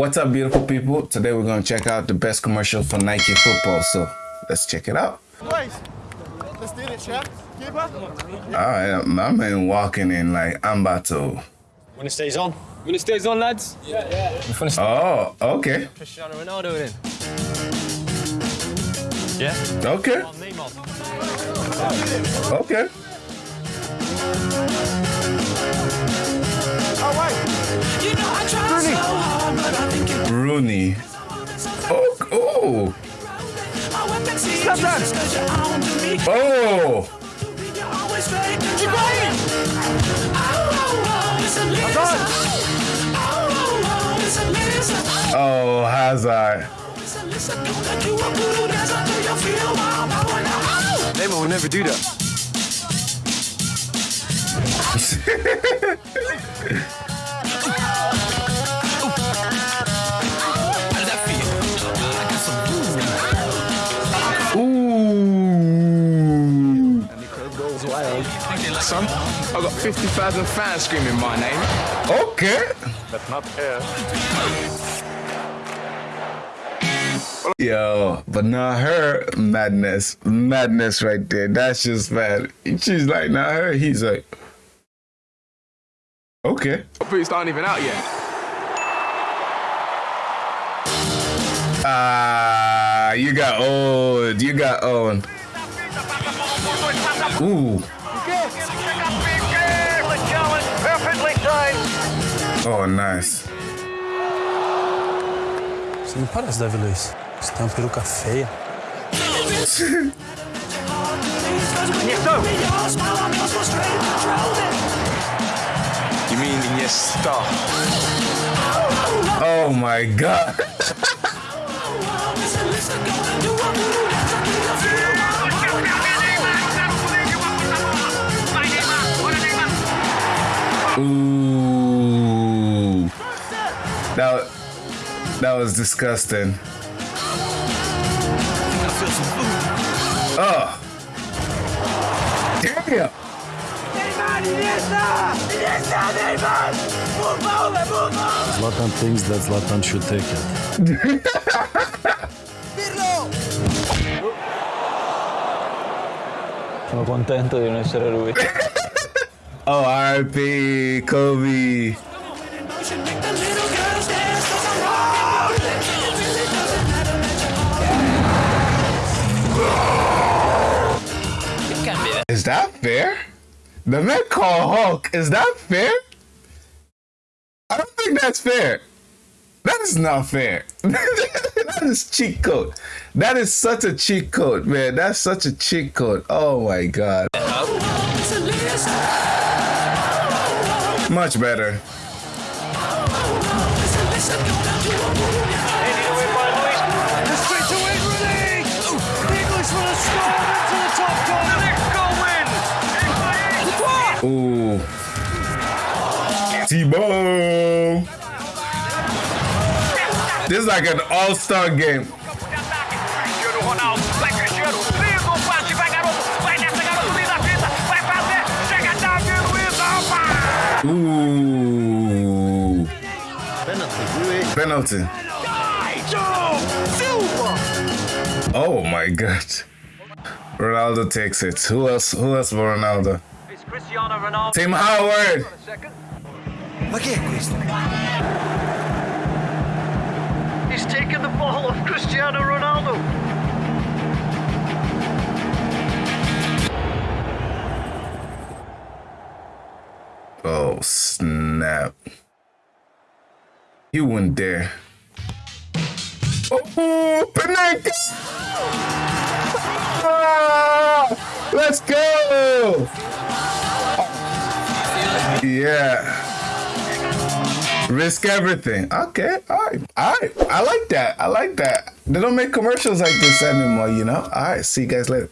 What's up, beautiful people? Today we're going to check out the best commercial for Nike football. So let's check it out. Boys, let's do it, champ. Keeper. All right, my man walking in like I'm about to. When it stays on. When it stays on, lads. Yeah, yeah. Oh, okay, Cristiano Ronaldo in. Yeah. okay, On okay. Oh, oh, oh, it's a listen. Oh, Hazard. It's a listen. Don't let you up, voodoo dance until you feel my power now. Oh. Neymar will never do that. Son, I got 50,000 fans screaming my name. Okay. But not here. Yo, but not her madness, madness right there. That's just mad. She's like, not her. He's like, okay. Boots aren't even out yet. Ah, you got old. You got old. Ooh. Oh, nice. Você não parece Davi Luiz. Você tem uma peruca feia. You mean Iniesta? Oh my God. Ooh. That, that was disgusting. Oh. Damn. Zlatan thinks that Zlatan should take it. Sono contento di non essere lui. Oh, RP, Kobe. Is that fair? The man called Hulk. Is that fair? I don't think that's fair. That is not fair. that is cheat code. That is such a cheat code, man. That's such a cheat code. Oh my god. A listen. Much better. It's a listen. Gonna do a voodoo dance. The straight to English. The English will have scored into the top corner. Ooh. T-Bone. This is like an all-star game. Ooh. Penalty. Penalty. Oh my god. Ronaldo takes it. Who else? Who else but Ronaldo? It's Cristiano Ronaldo. Tim Howard. Ma che è questo? He's taken the ball of Cristiano Ronaldo. Oh snap! He went there. Oh, Pinnacle! Ah, let's go! Yeah. Risk everything. Okay, all right, all right. I like that. I like that. They don't make commercials like this anymore, you know? All right, see you guys later.